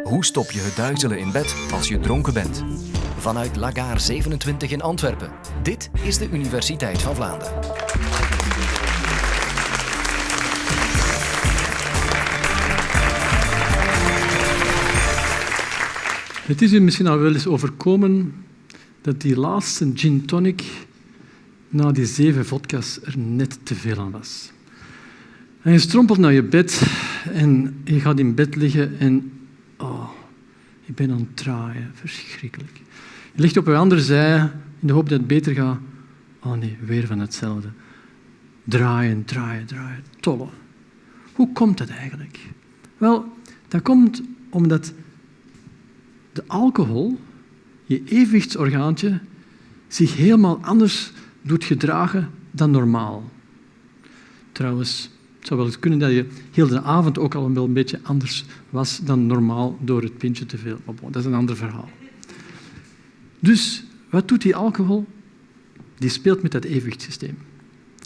Hoe stop je het duizelen in bed als je dronken bent? Vanuit Lagaar 27 in Antwerpen. Dit is de Universiteit van Vlaanderen. Het is u misschien al wel eens overkomen dat die laatste gin tonic na die zeven vodka's er net te veel aan was. En je strompelt naar je bed en je gaat in bed liggen en ik ben aan het draaien, verschrikkelijk. Je ligt op een andere zij in de hoop dat het beter gaat. Oh nee, weer van hetzelfde. Draaien, draaien, draaien, tollen. Hoe komt dat eigenlijk? Wel, dat komt omdat de alcohol, je evenwichtsorgaantje, zich helemaal anders doet gedragen dan normaal. Trouwens, het zou wel eens kunnen dat je heel de avond ook al wel een beetje anders was dan normaal door het pintje te veel. Maar bon, dat is een ander verhaal. Dus wat doet die alcohol? Die speelt met dat evenwichtssysteem.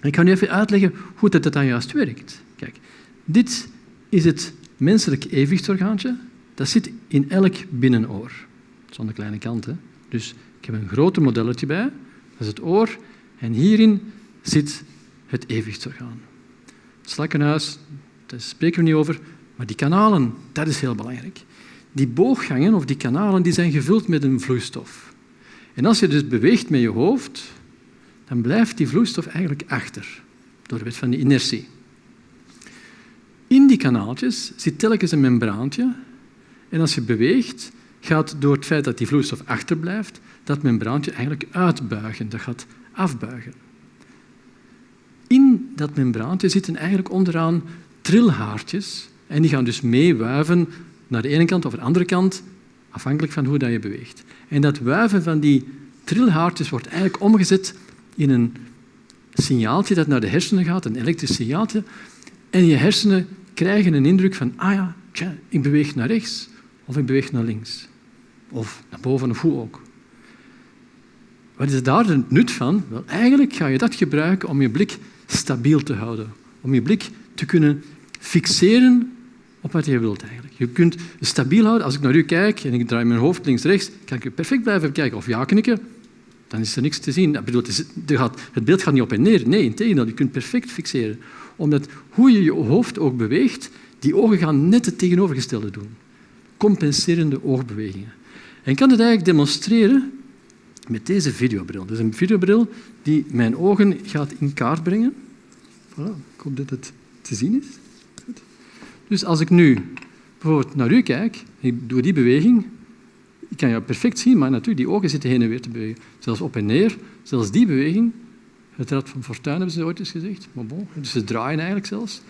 Ik ga nu even uitleggen hoe dat dan juist werkt. Kijk, dit is het menselijk evenwichtsorgaantje. Dat zit in elk binnenoor. Zonder kleine kant. Dus ik heb een groter modelletje bij. Dat is het oor. En hierin zit het evenwichtsorgaan. Slakkenhuis, daar spreken we niet over. Maar die kanalen, dat is heel belangrijk. Die booggangen of die kanalen die zijn gevuld met een vloeistof. En als je dus beweegt met je hoofd, dan blijft die vloeistof eigenlijk achter, door de wet van de inertie. In die kanaaltjes zit telkens een membraantje en als je beweegt, gaat door het feit dat die vloeistof achterblijft, dat membraantje eigenlijk uitbuigen, dat gaat afbuigen. Dat membraantje zitten eigenlijk onderaan trilhaartjes en die gaan dus meewuiven naar de ene kant of de andere kant, afhankelijk van hoe je beweegt. En dat wuiven van die trilhaartjes wordt eigenlijk omgezet in een signaaltje dat naar de hersenen gaat, een elektrisch signaaltje. En je hersenen krijgen een indruk van, ah ja, ik beweeg naar rechts of ik beweeg naar links. Of naar boven of hoe ook. Wat is daar het nut van? Wel, eigenlijk ga je dat gebruiken om je blik stabiel te houden. Om je blik te kunnen fixeren op wat je wilt eigenlijk. Je kunt stabiel houden. Als ik naar u kijk en ik draai mijn hoofd links-rechts, kan ik perfect blijven kijken. Of ja knikken, dan is er niks te zien. bedoel, het beeld gaat niet op en neer. Nee, integendeel, je kunt perfect fixeren. Omdat hoe je je hoofd ook beweegt, die ogen gaan net het tegenovergestelde doen. Compenserende oogbewegingen. En ik kan het eigenlijk demonstreren met deze videobril. Is een videobril die mijn ogen gaat in kaart brengen. Voilà, ik hoop dat het te zien is. Dus als ik nu bijvoorbeeld naar u kijk, ik doe die beweging, ik kan jou perfect zien, maar natuurlijk, die ogen zitten heen en weer te bewegen. Zelfs op en neer, zelfs die beweging. Het rad van Fortuin hebben ze ooit eens gezegd. Maar bon, dus ze draaien eigenlijk zelfs.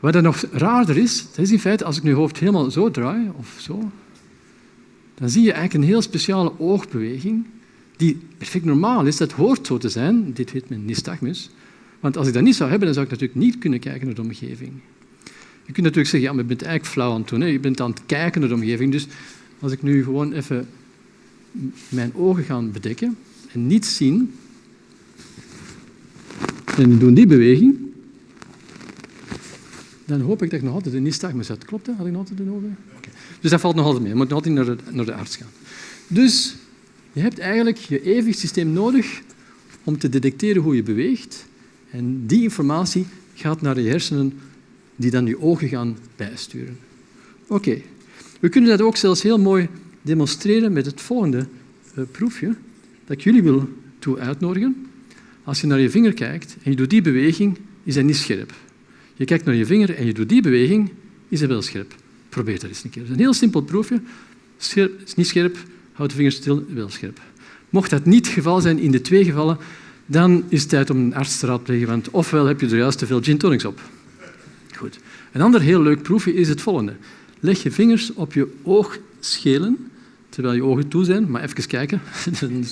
Wat dan nog raarder is, dat is in feite, als ik nu hoofd helemaal zo draai, of zo, dan zie je eigenlijk een heel speciale oogbeweging die perfect normaal is. Dat hoort zo te zijn. Dit heet men nystagmus. Want als ik dat niet zou hebben, dan zou ik natuurlijk niet kunnen kijken naar de omgeving. Je kunt natuurlijk zeggen, ja, maar je bent eigenlijk flauw aan het doen. Hè? Je bent aan het kijken naar de omgeving. Dus als ik nu gewoon even mijn ogen ga bedekken en niet zien, en ik doe die beweging, dan hoop ik dat ik nog altijd een nystagmus had. Klopt dat? Had ik nog altijd een ogen? Dus dat valt nog altijd mee. Je moet nog altijd naar de, naar de arts gaan. Dus je hebt eigenlijk je evenwichtssysteem nodig om te detecteren hoe je beweegt. En die informatie gaat naar je hersenen, die dan je ogen gaan bijsturen. Oké. We kunnen dat ook zelfs heel mooi demonstreren met het volgende uh, proefje dat ik jullie wil toe uitnodigen. Als je naar je vinger kijkt en je doet die beweging, is hij niet scherp. Je kijkt naar je vinger en je doet die beweging, is hij wel scherp. Probeer dat eens een keer. Het is een heel simpel proefje. Scherp, is niet scherp, houd de vinger stil, wel scherp. Mocht dat niet het geval zijn in de twee gevallen, dan is het tijd om een arts te raadplegen, want ofwel heb je er juist te veel gin tonics op. Goed. Een ander heel leuk proefje is het volgende. Leg je vingers op je oogschelen, terwijl je ogen toe zijn, maar even kijken.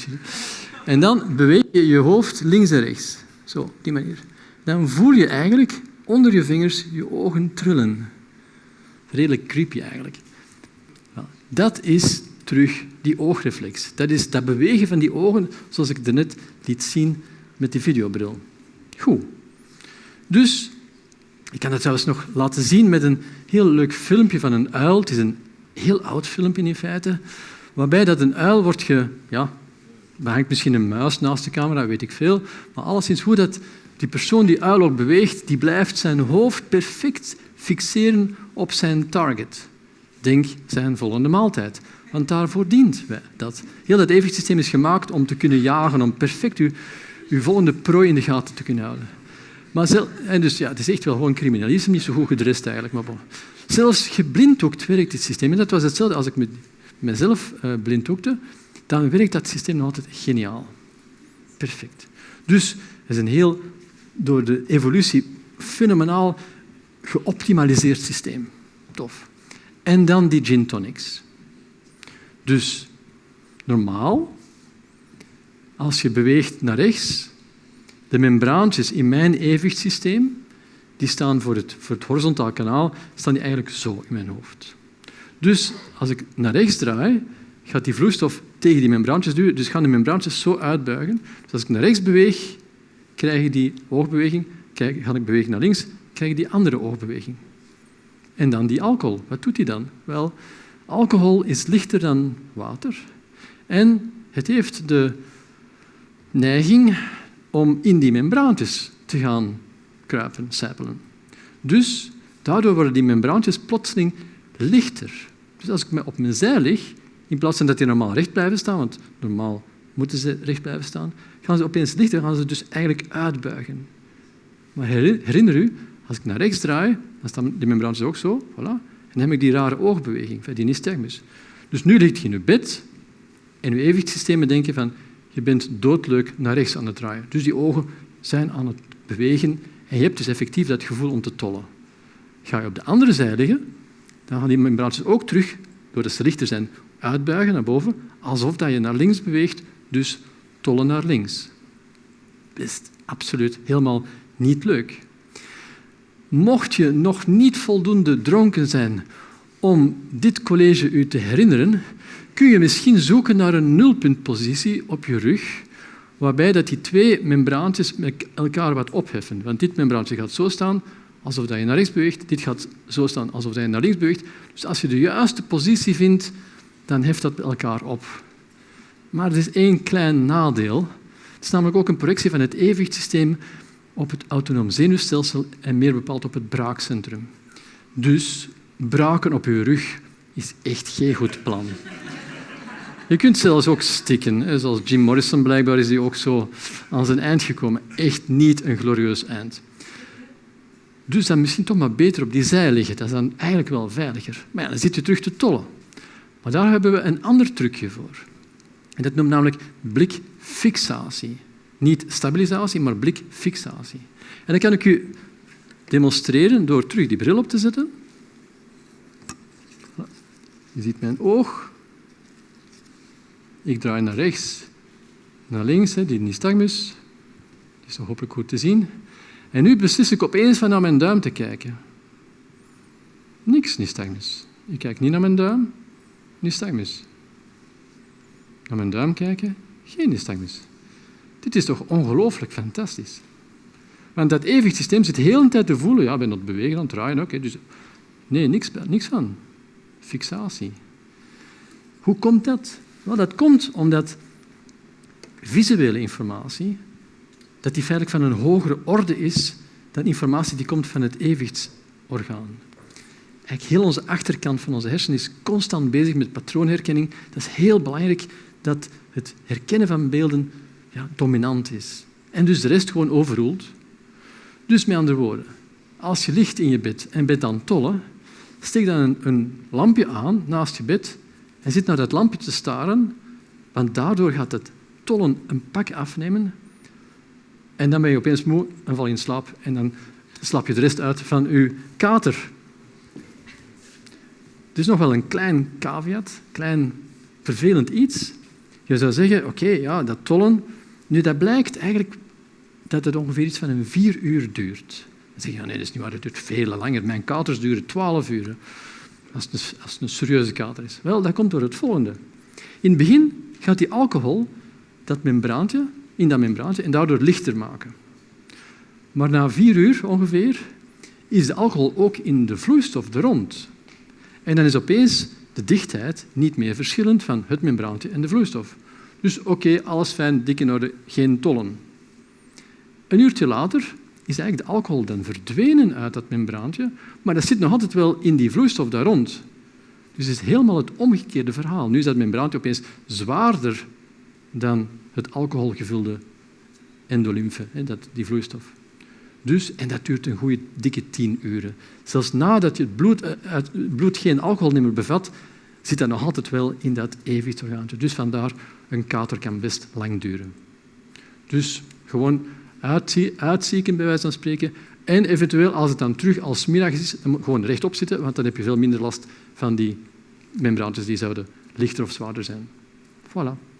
en dan beweeg je je hoofd links en rechts. Zo, op die manier. Dan voel je eigenlijk onder je vingers je ogen trillen. Redelijk creepy eigenlijk. Dat is terug die oogreflex. Dat is dat bewegen van die ogen, zoals ik net liet zien met die videobril. Goed. Dus, ik kan het zelfs nog laten zien met een heel leuk filmpje van een uil. Het is een heel oud filmpje in feite, waarbij dat een uil wordt ge... Ja, er hangt misschien een muis naast de camera, weet ik veel, maar alleszins hoe dat die persoon die uil ook beweegt, die blijft zijn hoofd perfect fixeren op zijn target. Denk zijn volgende maaltijd. Want daarvoor dient wij dat. Heel dat evenwichtssysteem is gemaakt om te kunnen jagen, om perfect uw, uw volgende prooi in de gaten te kunnen houden. Maar zelf, en dus, ja, het is echt wel gewoon criminalisme, niet zo goed gedrest eigenlijk. Maar. Zelfs geblinddoekt werkt dit systeem. En dat was hetzelfde als ik met mezelf uh, blinddoekte. Dan werkt dat systeem altijd geniaal. Perfect. Dus het is een heel, door de evolutie, fenomenaal geoptimaliseerd systeem. Tof. En dan die gin tonics. Dus normaal, als je beweegt naar rechts, de membraantjes in mijn evenwichtssysteem, die staan voor het, voor het horizontaal kanaal, staan die eigenlijk zo in mijn hoofd. Dus als ik naar rechts draai, gaat die vloeistof tegen die membraantjes duwen, dus gaan de membraantjes zo uitbuigen. Dus als ik naar rechts beweeg, krijg je die oogbeweging, ga ik bewegen naar links, krijg je die andere oogbeweging. En dan die alcohol. Wat doet die dan? Wel, alcohol is lichter dan water en het heeft de neiging om in die membraantjes te gaan kruipen, sijpelen. Dus daardoor worden die membraantjes plotseling lichter. Dus als ik op mijn zij lig, in plaats van dat die normaal recht blijven staan, want normaal moeten ze recht blijven staan, gaan ze opeens lichter, gaan ze dus eigenlijk uitbuigen. Maar herinner u, als ik naar rechts draai, dan staan die membraantjes ook zo, voilà, en dan heb ik die rare oogbeweging, die nystagmus. Dus nu ligt je in je bed en je evenwichtssystemen denken van je bent doodleuk naar rechts aan het draaien. Dus die ogen zijn aan het bewegen en je hebt dus effectief dat gevoel om te tollen. Ga je op de andere zij liggen, dan gaan die membraantjes ook terug, doordat ze lichter zijn, uitbuigen naar boven, alsof dat je naar links beweegt, dus tollen naar links. Best absoluut helemaal niet leuk. Mocht je nog niet voldoende dronken zijn om dit college u te herinneren, kun je misschien zoeken naar een nulpuntpositie op je rug, waarbij dat die twee membraantjes met elkaar wat opheffen. Want dit membraantje gaat zo staan, alsof je naar rechts beweegt. Dit gaat zo staan, alsof je naar links beweegt. Dus als je de juiste positie vindt, dan heft dat elkaar op. Maar er is één klein nadeel. Het is namelijk ook een projectie van het evenwichtssysteem op het autonoom zenuwstelsel en meer bepaald op het braakcentrum. Dus braken op je rug is echt geen goed plan. Je kunt zelfs ook stikken. Zoals Jim Morrison blijkbaar is hij ook zo aan zijn eind gekomen. Echt niet een glorieus eind. Dus dan misschien toch maar beter op die zij liggen. Dat is dan eigenlijk wel veiliger. Maar dan zit je terug te tollen. Maar daar hebben we een ander trucje voor. En dat noemt namelijk blikfixatie. Niet stabilisatie, maar blikfixatie. En dat kan ik u demonstreren door terug die bril op te zetten. Je ziet mijn oog. Ik draai naar rechts, naar links, die nystagmus. Die is hopelijk goed te zien. En nu beslis ik opeens van naar mijn duim te kijken. Niks nystagmus. Ik kijk niet naar mijn duim, nystagmus. Naar mijn duim kijken, geen nystagmus. Dit is toch ongelooflijk fantastisch. Want dat evenwichtssysteem zit de hele tijd te voelen. Ja, ik ben het bewegen, aan het draaien. Oké, dus nee, niks, niks van. Fixatie. Hoe komt dat? Wel, dat komt omdat visuele informatie dat die feitelijk van een hogere orde is dan informatie die komt van het evenwichtsorgaan. Eigenlijk heel onze achterkant van onze hersenen is constant bezig met patroonherkenning. Dat is heel belangrijk dat het herkennen van beelden ja, dominant is. En dus de rest gewoon overroelt. Dus met andere woorden, als je ligt in je bed en bent aan tollen, steek dan een, lampje aan naast je bed en zit naar dat lampje te staren, want daardoor gaat het tollen een pak afnemen en dan ben je opeens moe en val je in slaap en dan slap je de rest uit van je kater. Is nog wel een klein caveat, klein vervelend iets. Je zou zeggen, oké, ja, dat tollen, nu dat blijkt eigenlijk dat het ongeveer iets van een vier uur duurt. Dan zeg je, nee, dat is niet waar, het duurt veel langer. Mijn katers duren twaalf uur, als het, een, als een serieuze kater is. Wel, dat komt door het volgende. In het begin gaat die alcohol dat membraantje in dat membraantje en daardoor lichter maken. Maar na vier uur ongeveer is de alcohol ook in de vloeistof er rond. En dan is opeens de dichtheid niet meer verschillend van het membraantje en de vloeistof. Dus oké, alles fijn, dik in orde, geen tollen. Een uurtje later is eigenlijk de alcohol dan verdwenen uit dat membraantje, maar dat zit nog altijd wel in die vloeistof daar rond. Dus het is helemaal het omgekeerde verhaal. Nu is dat membraantje opeens zwaarder dan het alcoholgevulde endolymfe, die vloeistof. Dus, en dat duurt een goede dikke tien uren. Zelfs nadat je het bloed, eh, het bloed geen alcohol meer bevat, zit dat nog altijd wel in dat evenwichtsorgaantje. Dus vandaar, een kater kan best lang duren. Dus gewoon uitzieken, bij wijze van spreken. En eventueel, als het dan terug als middag is, gewoon rechtop zitten, want dan heb je veel minder last van die membraantjes die zouden lichter of zwaarder zijn. Voilà.